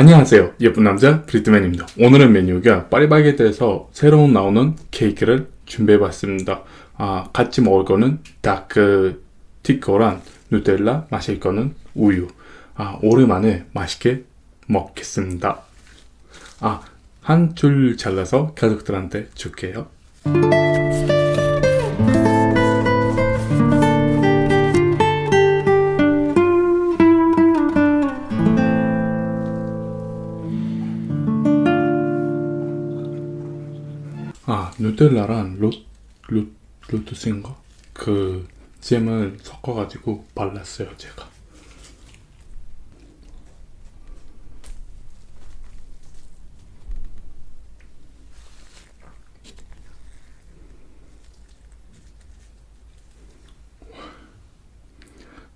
안녕하세요. 예쁜 남자 브리트맨입니다. 오늘의 메뉴가 파리바게트에서 새로 나오는 케이크를 준비해 봤습니다. 아, 같이 먹을 거는 다크 티코랑 누텔라 마실 거는 우유. 아, 오랜만에 맛있게 먹겠습니다. 아, 한 줄 잘라서 가족들한테 줄게요 누텔라랑 로, 로, 로투스인가? 그 잼을 섞어가지고 발랐어요 제가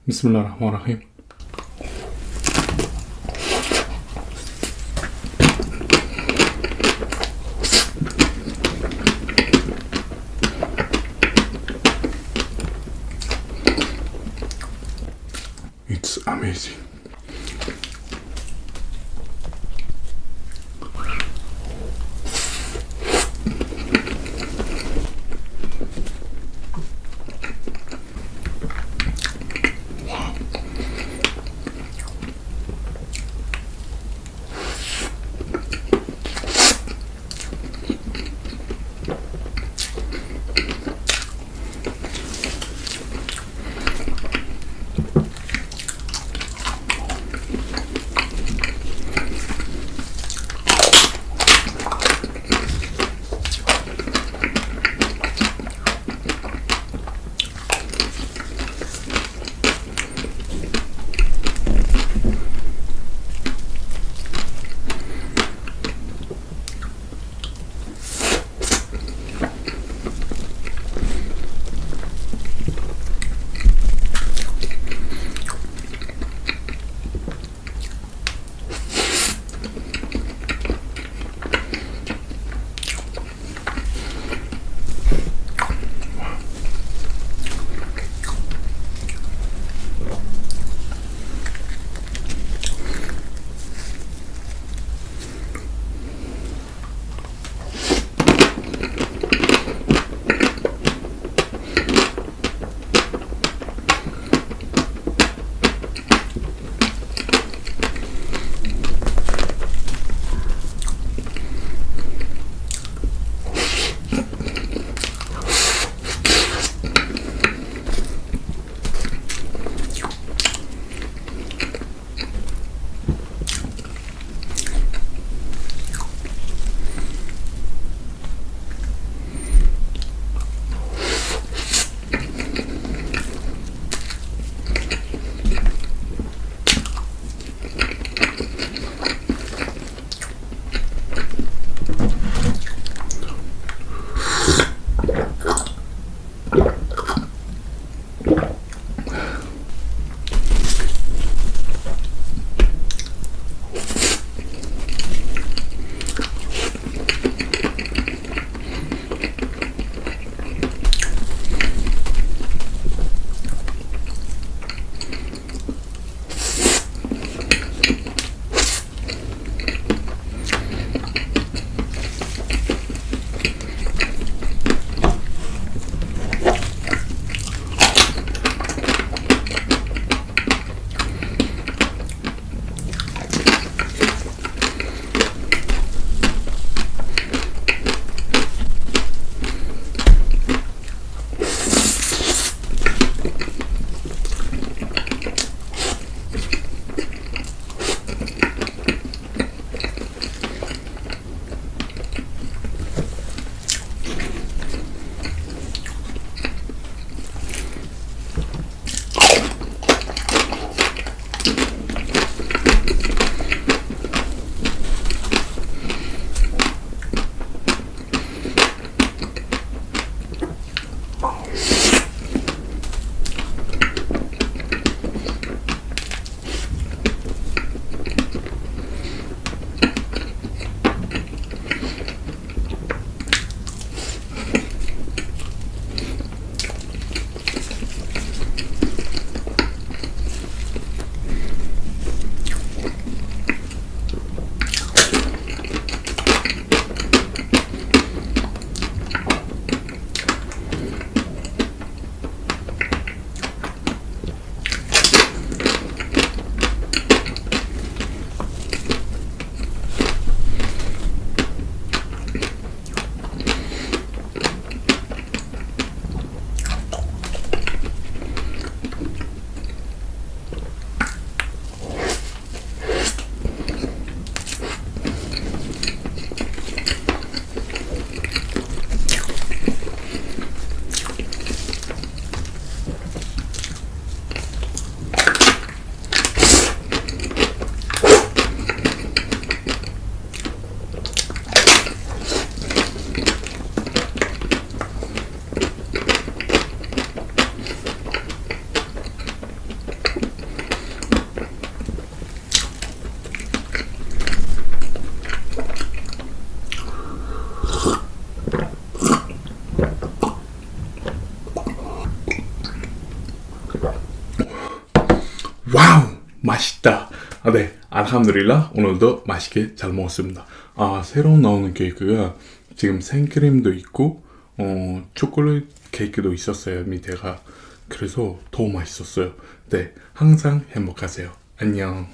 비스밀라 amazing. 아, 네, 알함드릴라 오늘도 맛있게 잘 먹었습니다. 아, 새로 나오는 케이크가 지금 생크림도 있고 어, 초콜릿 케이크도 있었어요, 밑에가. 그래서 더 맛있었어요. 네, 항상 행복하세요. 안녕.